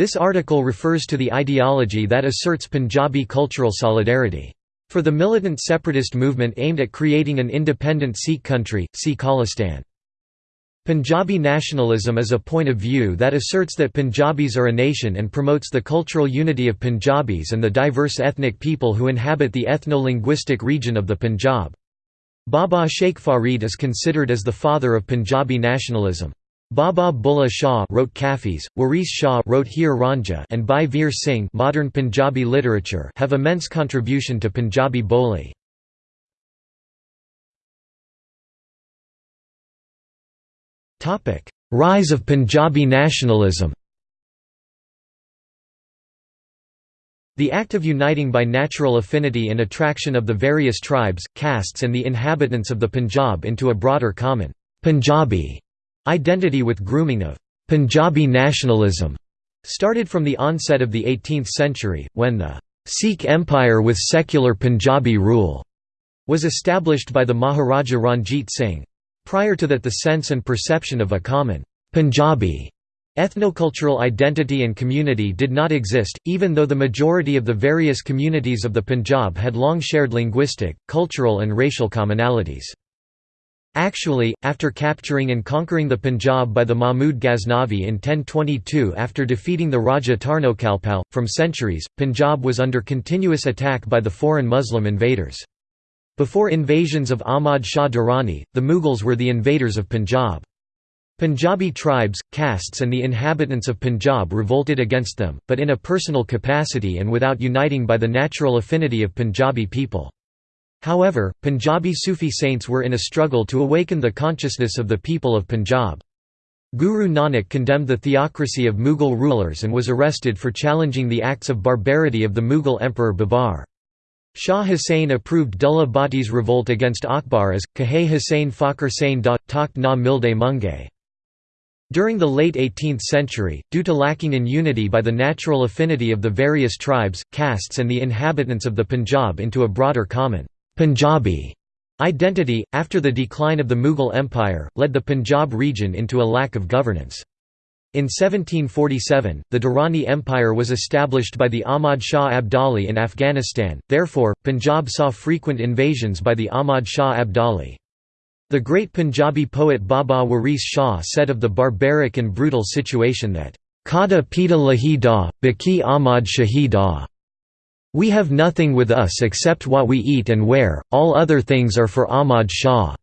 This article refers to the ideology that asserts Punjabi cultural solidarity. For the militant separatist movement aimed at creating an independent Sikh country, see Khalistan. Punjabi nationalism is a point of view that asserts that Punjabis are a nation and promotes the cultural unity of Punjabis and the diverse ethnic people who inhabit the ethno-linguistic region of the Punjab. Baba Sheikh Farid is considered as the father of Punjabi nationalism. Baba Bulla Shah wrote Kafis, Waris Shah wrote Heer Ranjha and Bhai Veer Singh modern Punjabi literature have immense contribution to Punjabi Boli. Rise of Punjabi nationalism The act of uniting by natural affinity and attraction of the various tribes, castes and the inhabitants of the Punjab into a broader common Punjabi Identity with grooming of Punjabi nationalism started from the onset of the 18th century, when the Sikh Empire with secular Punjabi rule was established by the Maharaja Ranjit Singh. Prior to that the sense and perception of a common Punjabi ethnocultural identity and community did not exist, even though the majority of the various communities of the Punjab had long shared linguistic, cultural and racial commonalities. Actually, after capturing and conquering the Punjab by the Mahmud Ghaznavi in 1022 after defeating the Raja Tarnokalpal, from centuries, Punjab was under continuous attack by the foreign Muslim invaders. Before invasions of Ahmad Shah Durrani, the Mughals were the invaders of Punjab. Punjabi tribes, castes and the inhabitants of Punjab revolted against them, but in a personal capacity and without uniting by the natural affinity of Punjabi people. However, Punjabi Sufi saints were in a struggle to awaken the consciousness of the people of Punjab. Guru Nanak condemned the theocracy of Mughal rulers and was arrested for challenging the acts of barbarity of the Mughal emperor Babar. Shah Hussain approved Dullah Bhatti's revolt against Akbar as, Kahe Hussain Fakhr Sain da, Takht na milde munge. During the late 18th century, due to lacking in unity by the natural affinity of the various tribes, castes and the inhabitants of the Punjab into a broader common Punjabi identity, after the decline of the Mughal Empire, led the Punjab region into a lack of governance. In 1747, the Durrani Empire was established by the Ahmad Shah Abdali in Afghanistan, therefore, Punjab saw frequent invasions by the Ahmad Shah Abdali. The great Punjabi poet Baba Waris Shah said of the barbaric and brutal situation that, Kada pita lahi da, baki Ahmad Shahida. We have nothing with us except what we eat and wear, all other things are for Ahmad Shah.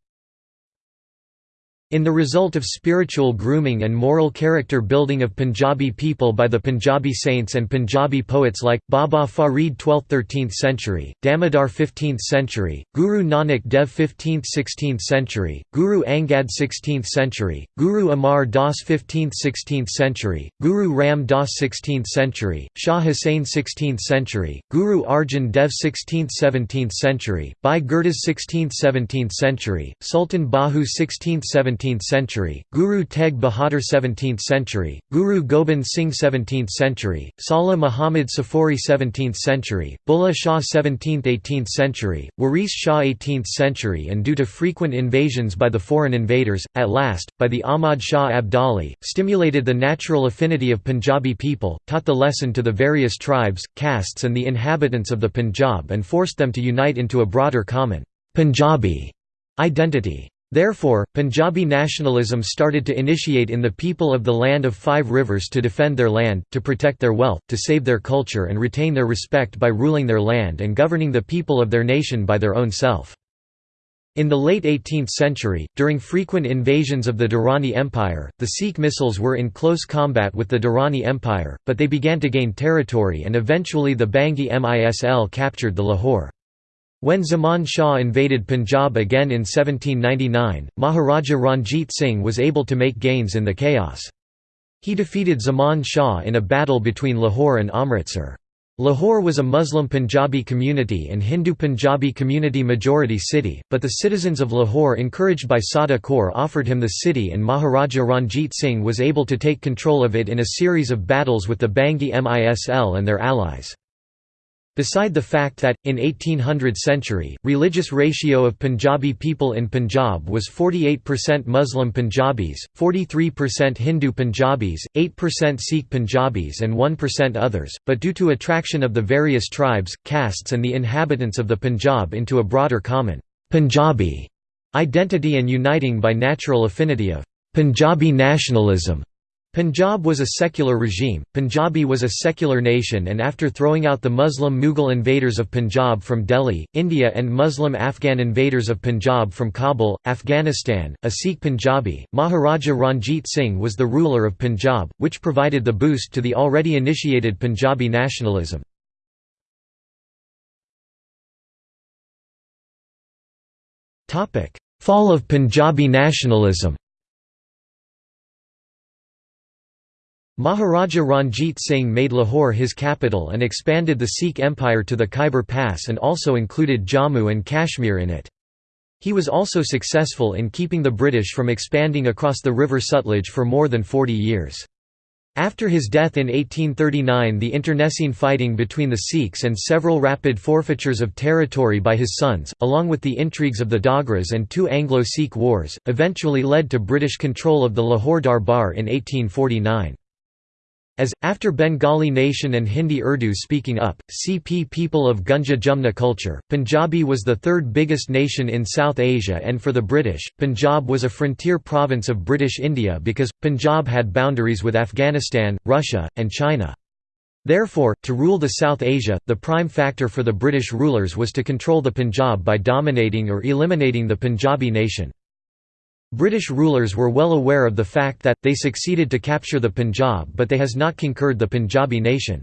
In the result of spiritual grooming and moral character building of Punjabi people by the Punjabi saints and Punjabi poets like, Baba Farid 12th–13th century, Damodar 15th century, Guru Nanak Dev 15th–16th century, Guru Angad 16th century, Guru Amar Das 15th–16th century, Guru Ram Das 16th century, Shah Hussain 16th century, Guru Arjan Dev 16th–17th century, Bhai Gurdas 16th–17th century, Sultan Bahu 16th–17th 17th century, Guru Tegh Bahadur 17th century, Guru Gobind Singh 17th century, Salah Muhammad Safori 17th century, Bulla Shah 17th–18th century, Waris Shah 18th century and due to frequent invasions by the foreign invaders, at last, by the Ahmad Shah Abdali, stimulated the natural affinity of Punjabi people, taught the lesson to the various tribes, castes and the inhabitants of the Punjab and forced them to unite into a broader common Punjabi identity. Therefore, Punjabi nationalism started to initiate in the people of the land of five rivers to defend their land, to protect their wealth, to save their culture and retain their respect by ruling their land and governing the people of their nation by their own self. In the late 18th century, during frequent invasions of the Durrani Empire, the Sikh misls were in close combat with the Durrani Empire, but they began to gain territory and eventually the Bhangi Misl captured the Lahore. When Zaman Shah invaded Punjab again in 1799, Maharaja Ranjit Singh was able to make gains in the chaos. He defeated Zaman Shah in a battle between Lahore and Amritsar. Lahore was a Muslim Punjabi community and Hindu Punjabi community majority city, but the citizens of Lahore encouraged by Sada Kaur offered him the city and Maharaja Ranjit Singh was able to take control of it in a series of battles with the Bhangi Misl and their allies. Beside the fact that, in 1800 century, religious ratio of Punjabi people in Punjab was 48% Muslim Punjabis, 43% Hindu Punjabis, 8% Sikh Punjabis and 1% others, but due to attraction of the various tribes, castes and the inhabitants of the Punjab into a broader common Punjabi identity and uniting by natural affinity of Punjabi nationalism Punjab was a secular regime, Punjabi was a secular nation and after throwing out the Muslim Mughal invaders of Punjab from Delhi, India and Muslim Afghan invaders of Punjab from Kabul, Afghanistan, a Sikh Punjabi, Maharaja Ranjit Singh was the ruler of Punjab, which provided the boost to the already initiated Punjabi nationalism. Fall of Punjabi nationalism Maharaja Ranjit Singh made Lahore his capital and expanded the Sikh empire to the Khyber Pass and also included Jammu and Kashmir in it. He was also successful in keeping the British from expanding across the river Sutlej for more than 40 years. After his death in 1839 the internecine fighting between the Sikhs and several rapid forfeitures of territory by his sons, along with the intrigues of the Dogras and two Anglo-Sikh wars, eventually led to British control of the Lahore Darbar in 1849. As, after Bengali nation and Hindi Urdu speaking up, CP people of Gunja Jumna culture, Punjabi was the third biggest nation in South Asia and for the British, Punjab was a frontier province of British India because, Punjab had boundaries with Afghanistan, Russia, and China. Therefore, to rule the South Asia, the prime factor for the British rulers was to control the Punjab by dominating or eliminating the Punjabi nation. British rulers were well aware of the fact that, they succeeded to capture the Punjab but they has not conquered the Punjabi nation.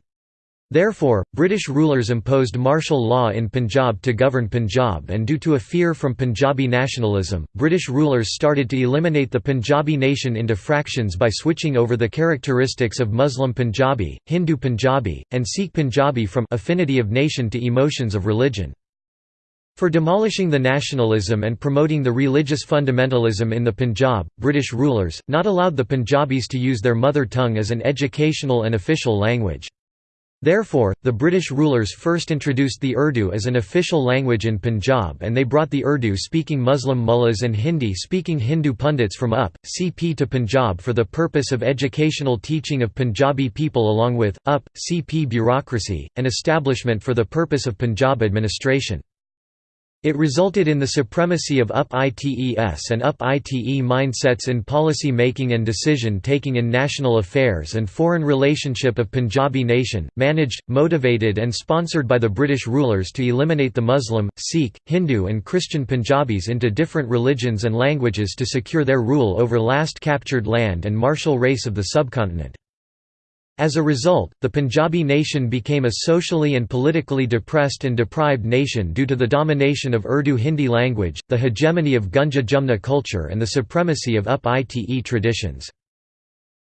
Therefore, British rulers imposed martial law in Punjab to govern Punjab and due to a fear from Punjabi nationalism, British rulers started to eliminate the Punjabi nation into fractions by switching over the characteristics of Muslim Punjabi, Hindu Punjabi, and Sikh Punjabi from affinity of nation to emotions of religion. For demolishing the nationalism and promoting the religious fundamentalism in the Punjab, British rulers, not allowed the Punjabis to use their mother tongue as an educational and official language. Therefore, the British rulers first introduced the Urdu as an official language in Punjab and they brought the Urdu-speaking Muslim mullahs and Hindi-speaking Hindu pundits from UP, CP to Punjab for the purpose of educational teaching of Punjabi people along with, UP, CP bureaucracy, and establishment for the purpose of Punjab administration. It resulted in the supremacy of UP-ITES and UP-ITE mindsets in policy making and decision taking in national affairs and foreign relationship of Punjabi nation, managed, motivated and sponsored by the British rulers to eliminate the Muslim, Sikh, Hindu and Christian Punjabis into different religions and languages to secure their rule over last captured land and martial race of the subcontinent. As a result, the Punjabi nation became a socially and politically depressed and deprived nation due to the domination of Urdu Hindi language, the hegemony of Gunja Jumna culture and the supremacy of UP-ITE traditions.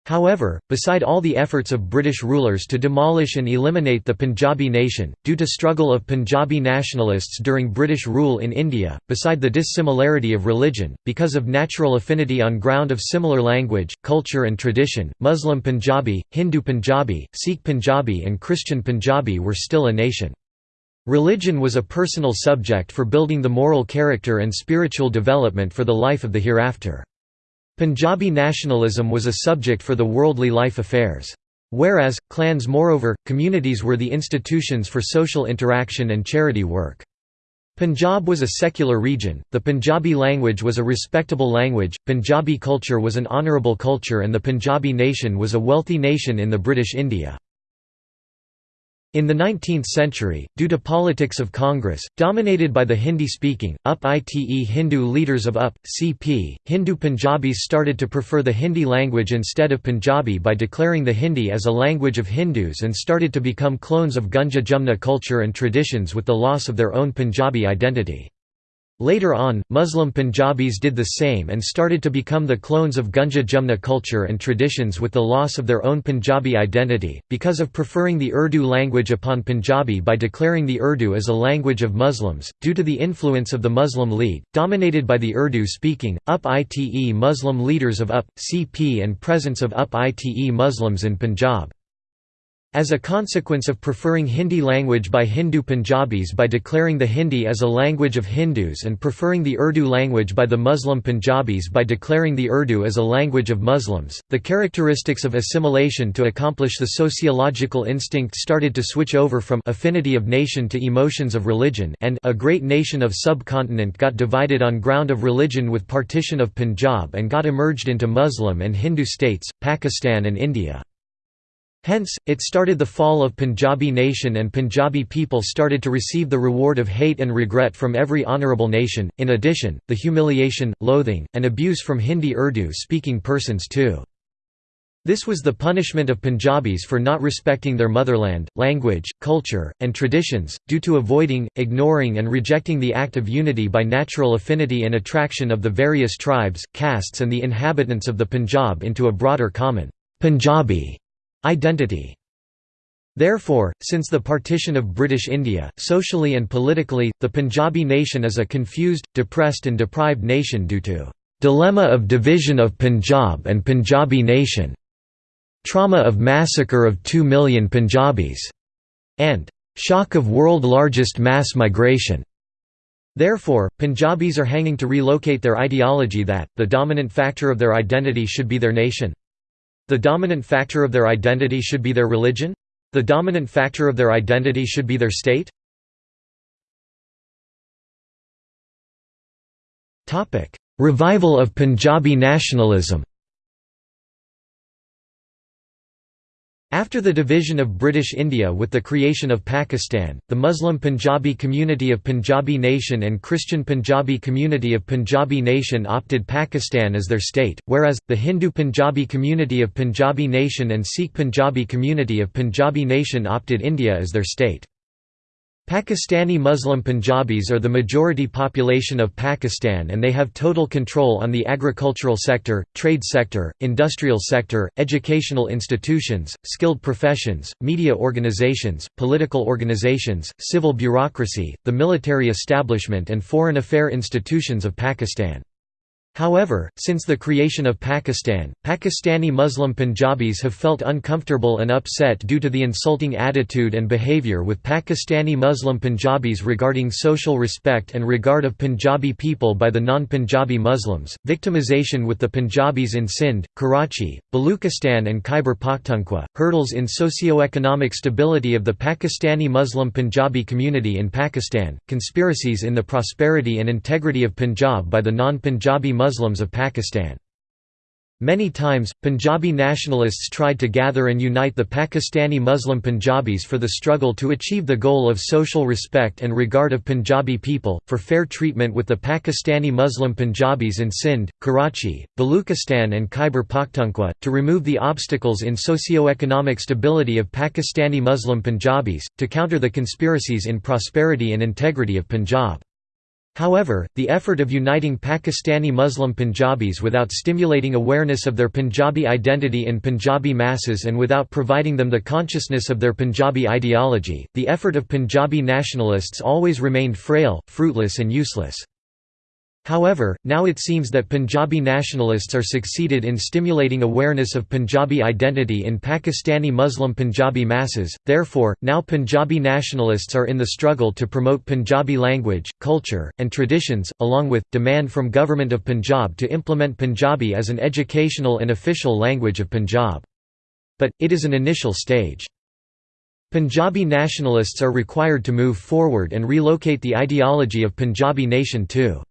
However, beside all the efforts of British rulers to demolish and eliminate the Punjabi nation, due to struggle of Punjabi nationalists during British rule in India, beside the dissimilarity of religion, because of natural affinity on ground of similar language, culture and tradition, Muslim Punjabi, Hindu Punjabi, Sikh Punjabi and Christian Punjabi were still a nation. Religion was a personal subject for building the moral character and spiritual development for the life of the hereafter. Punjabi nationalism was a subject for the worldly life affairs. Whereas, clans moreover, communities were the institutions for social interaction and charity work. Punjab was a secular region, the Punjabi language was a respectable language, Punjabi culture was an honourable culture and the Punjabi nation was a wealthy nation in the British India. In the 19th century, due to politics of Congress, dominated by the Hindi-speaking, UP-ITE Hindu leaders of UP, CP, Hindu Punjabis started to prefer the Hindi language instead of Punjabi by declaring the Hindi as a language of Hindus and started to become clones of Gunja Jumna culture and traditions with the loss of their own Punjabi identity. Later on, Muslim Punjabis did the same and started to become the clones of Gunja Jumna culture and traditions with the loss of their own Punjabi identity, because of preferring the Urdu language upon Punjabi by declaring the Urdu as a language of Muslims, due to the influence of the Muslim League, dominated by the Urdu-speaking, UP-ITE Muslim leaders of UP, CP and presence of UP-ITE Muslims in Punjab. As a consequence of preferring Hindi language by Hindu Punjabis by declaring the Hindi as a language of Hindus and preferring the Urdu language by the Muslim Punjabis by declaring the Urdu as a language of Muslims, the characteristics of assimilation to accomplish the sociological instinct started to switch over from affinity of nation to emotions of religion and a great nation of subcontinent got divided on ground of religion with partition of Punjab and got emerged into Muslim and Hindu states, Pakistan and India. Hence, it started the fall of Punjabi nation and Punjabi people started to receive the reward of hate and regret from every honourable nation, in addition, the humiliation, loathing, and abuse from Hindi Urdu-speaking persons too. This was the punishment of Punjabis for not respecting their motherland, language, culture, and traditions, due to avoiding, ignoring and rejecting the act of unity by natural affinity and attraction of the various tribes, castes and the inhabitants of the Punjab into a broader common Punjabi Identity Therefore, since the partition of British India, socially and politically, the Punjabi nation is a confused, depressed and deprived nation due to "...dilemma of division of Punjab and Punjabi nation", trauma of massacre of 2 million Punjabis, and "...shock of world largest mass migration". Therefore, Punjabis are hanging to relocate their ideology that, the dominant factor of their identity should be their nation. The dominant factor of their identity should be their religion? The dominant factor of their identity should be their state? Revival of Punjabi nationalism After the division of British India with the creation of Pakistan, the Muslim Punjabi community of Punjabi Nation and Christian Punjabi community of Punjabi Nation opted Pakistan as their state, whereas, the Hindu Punjabi community of Punjabi Nation and Sikh Punjabi community of Punjabi Nation opted India as their state. Pakistani Muslim Punjabis are the majority population of Pakistan and they have total control on the agricultural sector, trade sector, industrial sector, educational institutions, skilled professions, media organizations, political organizations, civil bureaucracy, the military establishment and foreign affair institutions of Pakistan. However, since the creation of Pakistan, Pakistani Muslim Punjabis have felt uncomfortable and upset due to the insulting attitude and behavior with Pakistani Muslim Punjabis regarding social respect and regard of Punjabi people by the non-Punjabi Muslims, victimization with the Punjabis in Sindh, Karachi, Baluchistan and Khyber Pakhtunkhwa, hurdles in socio-economic stability of the Pakistani Muslim Punjabi community in Pakistan, conspiracies in the prosperity and integrity of Punjab by the non-Punjabi Muslims Muslims of Pakistan. Many times, Punjabi nationalists tried to gather and unite the Pakistani Muslim Punjabis for the struggle to achieve the goal of social respect and regard of Punjabi people, for fair treatment with the Pakistani Muslim Punjabis in Sindh, Karachi, Baluchistan and Khyber Pakhtunkhwa, to remove the obstacles in socio-economic stability of Pakistani Muslim Punjabis, to counter the conspiracies in prosperity and integrity of Punjab. However, the effort of uniting Pakistani Muslim Punjabis without stimulating awareness of their Punjabi identity in Punjabi masses and without providing them the consciousness of their Punjabi ideology, the effort of Punjabi nationalists always remained frail, fruitless and useless. However, now it seems that Punjabi nationalists are succeeded in stimulating awareness of Punjabi identity in Pakistani Muslim Punjabi masses, therefore, now Punjabi nationalists are in the struggle to promote Punjabi language, culture, and traditions, along with, demand from Government of Punjab to implement Punjabi as an educational and official language of Punjab. But, it is an initial stage. Punjabi nationalists are required to move forward and relocate the ideology of Punjabi nation too.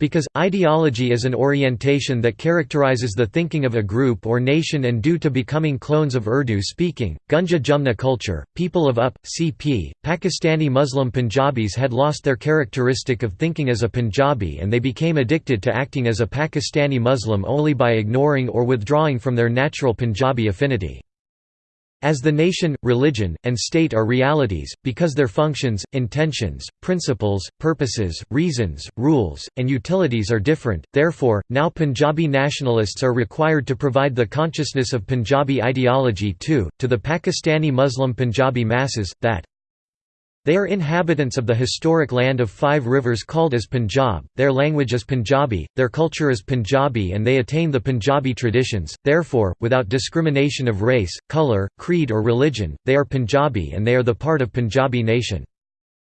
Because, ideology is an orientation that characterizes the thinking of a group or nation and due to becoming clones of Urdu-speaking, Gunja Jumna culture, people of UP, CP, Pakistani Muslim Punjabis had lost their characteristic of thinking as a Punjabi and they became addicted to acting as a Pakistani Muslim only by ignoring or withdrawing from their natural Punjabi affinity. As the nation, religion, and state are realities, because their functions, intentions, principles, purposes, reasons, rules, and utilities are different, therefore, now Punjabi nationalists are required to provide the consciousness of Punjabi ideology too, to the Pakistani Muslim Punjabi masses, that They are inhabitants of the historic land of five rivers called as Punjab, their language is Punjabi, their culture is Punjabi and they attain the Punjabi traditions, therefore, without discrimination of race, colour, creed or religion, they are Punjabi and they are the part of Punjabi nation.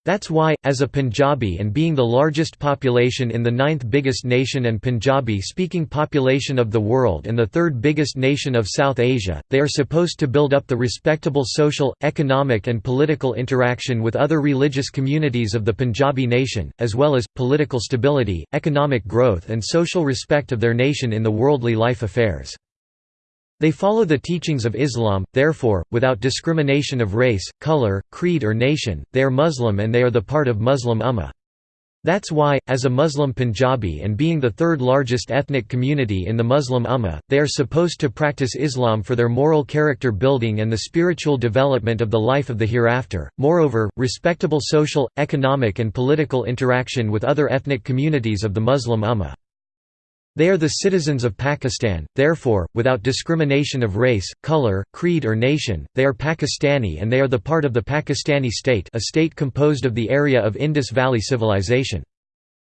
That's why, as a Punjabi and being the largest population in the ninth biggest nation and Punjabi-speaking population of the world and the third biggest nation of South Asia, they are supposed to build up the respectable social, economic and political interaction with other religious communities of the Punjabi nation, as well as, political stability, economic growth and social respect of their nation in the worldly life affairs. They follow the teachings of Islam, therefore, without discrimination of race, color, creed or nation, they are Muslim and they are the part of Muslim Ummah. That's why, as a Muslim Punjabi and being the third largest ethnic community in the Muslim Ummah, they are supposed to practice Islam for their moral character building and the spiritual development of the life of the hereafter. Moreover, respectable social, economic and political interaction with other ethnic communities of the Muslim Ummah. They are the citizens of Pakistan, therefore, without discrimination of race, color, creed or nation, they are Pakistani and they are the part of the Pakistani state a state composed of the area of Indus Valley Civilization.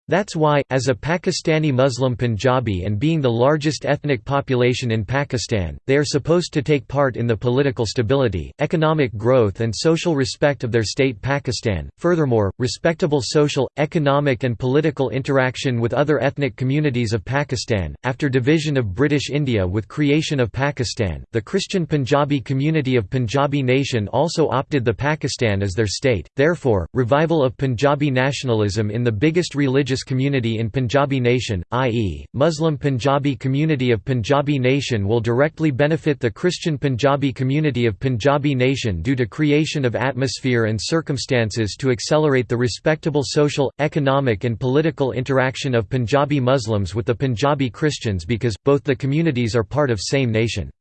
That's why, as a Pakistani Muslim Punjabi and being the largest ethnic population in Pakistan, they are supposed to take part in the political stability, economic growth and social respect of their state Pakistan. Furthermore, respectable social, economic and political interaction with other ethnic communities of Pakistan. After division of British India with creation of Pakistan, the Christian Punjabi community of Punjabi nation also opted the Pakistan as their state. Therefore, revival of Punjabi nationalism in the biggest religious religious community in Punjabi nation, i.e., Muslim Punjabi community of Punjabi nation will directly benefit the Christian Punjabi community of Punjabi nation due to creation of atmosphere and circumstances to accelerate the respectable social, economic and political interaction of Punjabi Muslims with the Punjabi Christians because, both the communities are part of same nation.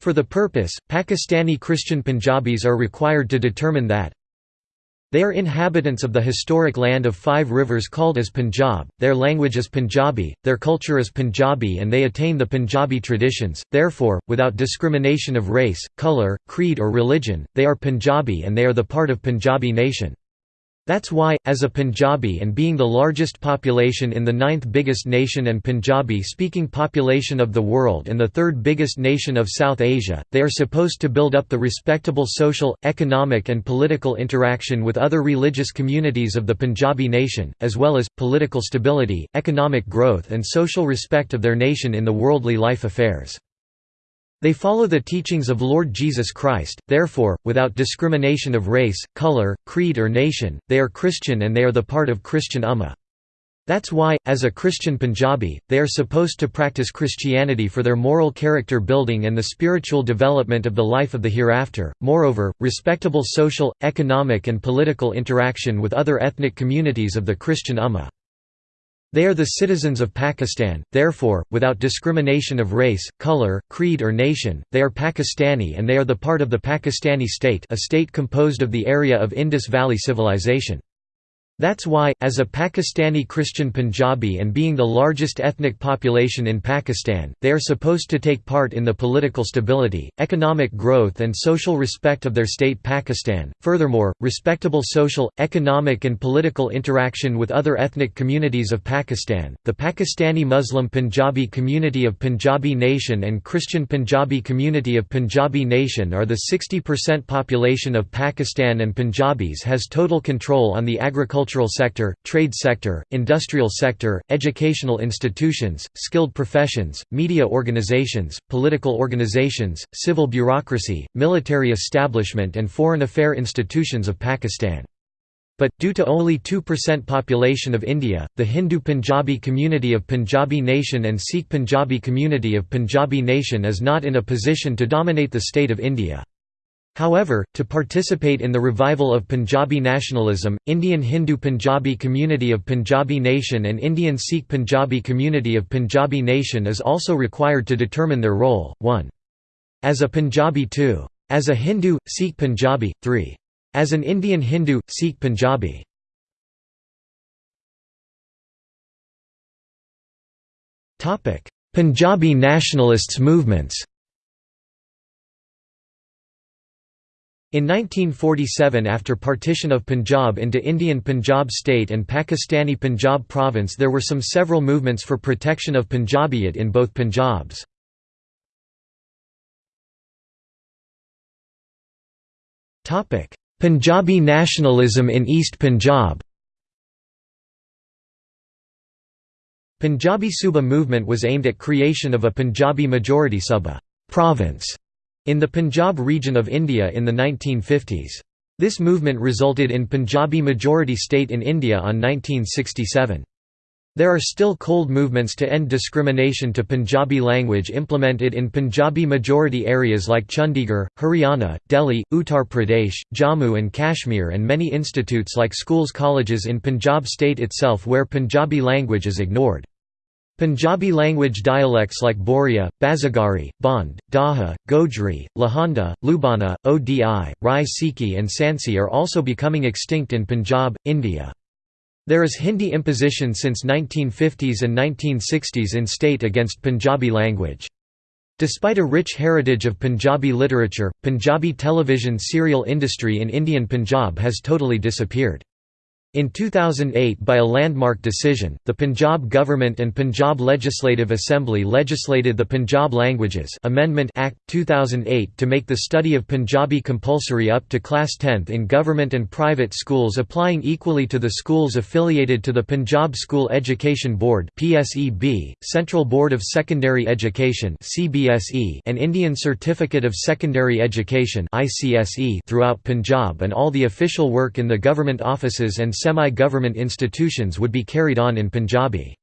For the purpose, Pakistani Christian Punjabis are required to determine that, they are inhabitants of the historic land of five rivers called as Punjab, their language is Punjabi, their culture is Punjabi and they attain the Punjabi traditions, therefore, without discrimination of race, colour, creed or religion, they are Punjabi and they are the part of Punjabi nation. That's why, as a Punjabi and being the largest population in the ninth biggest nation and Punjabi-speaking population of the world and the third biggest nation of South Asia, they are supposed to build up the respectable social, economic and political interaction with other religious communities of the Punjabi nation, as well as, political stability, economic growth and social respect of their nation in the worldly life affairs. They follow the teachings of Lord Jesus Christ, therefore, without discrimination of race, color, creed or nation, they are Christian and they are the part of Christian Ummah. That's why, as a Christian Punjabi, they are supposed to practice Christianity for their moral character building and the spiritual development of the life of the hereafter. Moreover, respectable social, economic and political interaction with other ethnic communities of the Christian Ummah. They are the citizens of Pakistan, therefore, without discrimination of race, color, creed or nation, they are Pakistani and they are the part of the Pakistani state a state composed of the area of Indus Valley Civilization. That's why, as a Pakistani Christian Punjabi and being the largest ethnic population in Pakistan, they are supposed to take part in the political stability, economic growth and social respect of their state Pakistan. Furthermore, respectable social, economic and political interaction with other ethnic communities of Pakistan, the Pakistani Muslim Punjabi community of Punjabi Nation and Christian Punjabi community of Punjabi Nation are the 60% population of Pakistan and Punjabis has total control on the agriculture agricultural sector, trade sector, industrial sector, educational institutions, skilled professions, media organizations, political organizations, civil bureaucracy, military establishment and foreign affair institutions of Pakistan. But, due to only 2% population of India, the Hindu Punjabi community of Punjabi Nation and Sikh Punjabi community of Punjabi Nation is not in a position to dominate the state of India. However, to participate in the revival of Punjabi nationalism, Indian Hindu Punjabi community of Punjabi Nation and Indian Sikh Punjabi community of Punjabi Nation is also required to determine their role, 1. As a Punjabi 2. As a Hindu, Sikh Punjabi, 3. As an Indian Hindu, Sikh Punjabi. Punjabi nationalists movements In 1947 after partition of Punjab into Indian Punjab state and Pakistani Punjab province there were some several movements for protection of Punjabiyat in both Punjabs. Punjabi nationalism in East Punjab Punjabi Suba movement was aimed at creation of a Punjabi majority Suba province in the Punjab region of India in the 1950s. This movement resulted in Punjabi majority state in India on 1967. There are still cold movements to end discrimination to Punjabi language implemented in Punjabi majority areas like Chandigarh, Haryana, Delhi, Uttar Pradesh, Jammu and Kashmir and many institutes like schools colleges in Punjab state itself where Punjabi language is ignored. Punjabi language dialects like Boria, Bazagari, Bond, Daha, Gojri, Lahanda, Lubana, Odi, Rai Sikhi and Sansi are also becoming extinct in Punjab, India. There is Hindi imposition since 1950s and 1960s in state against Punjabi language. Despite a rich heritage of Punjabi literature, Punjabi television serial industry in Indian Punjab has totally disappeared. In 2008 by a landmark decision, the Punjab government and Punjab Legislative Assembly legislated the Punjab Languages Amendment Act, 2008 to make the study of Punjabi compulsory up to class 10th in government and private schools applying equally to the schools affiliated to the Punjab School Education Board Central Board of Secondary Education and Indian Certificate of Secondary Education throughout Punjab and all the official work in the government offices and semi-government institutions would be carried on in Punjabi.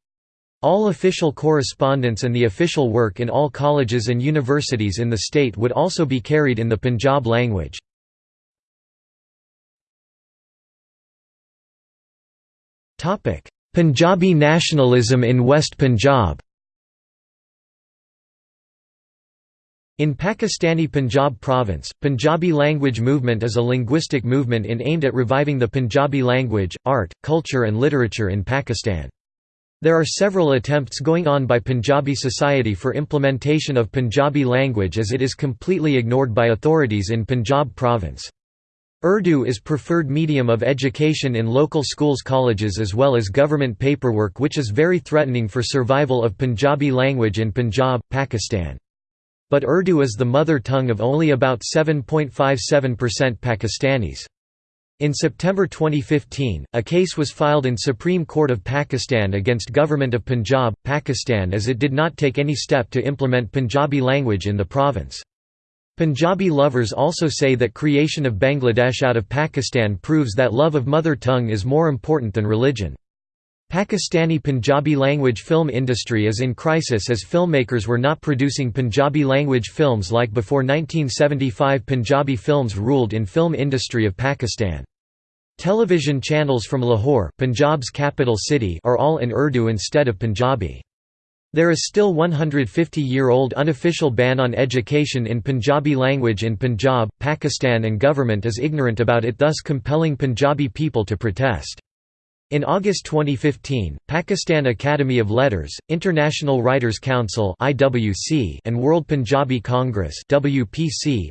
All official correspondence and the official work in all colleges and universities in the state would also be carried in the Punjab language. Punjabi nationalism in West Punjab In Pakistani Punjab province, Punjabi language movement is a linguistic movement in aimed at reviving the Punjabi language, art, culture and literature in Pakistan. There are several attempts going on by Punjabi society for implementation of Punjabi language as it is completely ignored by authorities in Punjab province. Urdu is preferred medium of education in local schools colleges as well as government paperwork which is very threatening for survival of Punjabi language in Punjab, Pakistan. But Urdu is the mother tongue of only about 7.57% Pakistanis. In September 2015, a case was filed in Supreme Court of Pakistan against Government of Punjab, Pakistan as it did not take any step to implement Punjabi language in the province. Punjabi lovers also say that creation of Bangladesh out of Pakistan proves that love of mother tongue is more important than religion. Pakistani Punjabi language film industry is in crisis as filmmakers were not producing Punjabi language films like before 1975 Punjabi films ruled in film industry of Pakistan. Television channels from Lahore Punjab's capital city are all in Urdu instead of Punjabi. There is still 150-year-old unofficial ban on education in Punjabi language in Punjab, Pakistan and government is ignorant about it thus compelling Punjabi people to protest. In August 2015, Pakistan Academy of Letters, International Writers' Council and World Punjabi Congress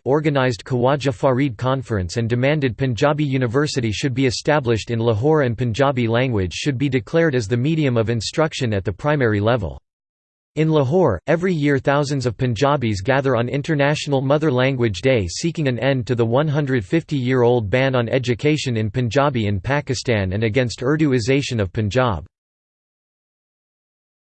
organized Khawaja Farid Conference and demanded Punjabi University should be established in Lahore and Punjabi language should be declared as the medium of instruction at the primary level. In Lahore, every year thousands of Punjabis gather on International Mother Language Day seeking an end to the 150-year-old ban on education in Punjabi in Pakistan and against Urduization of Punjab.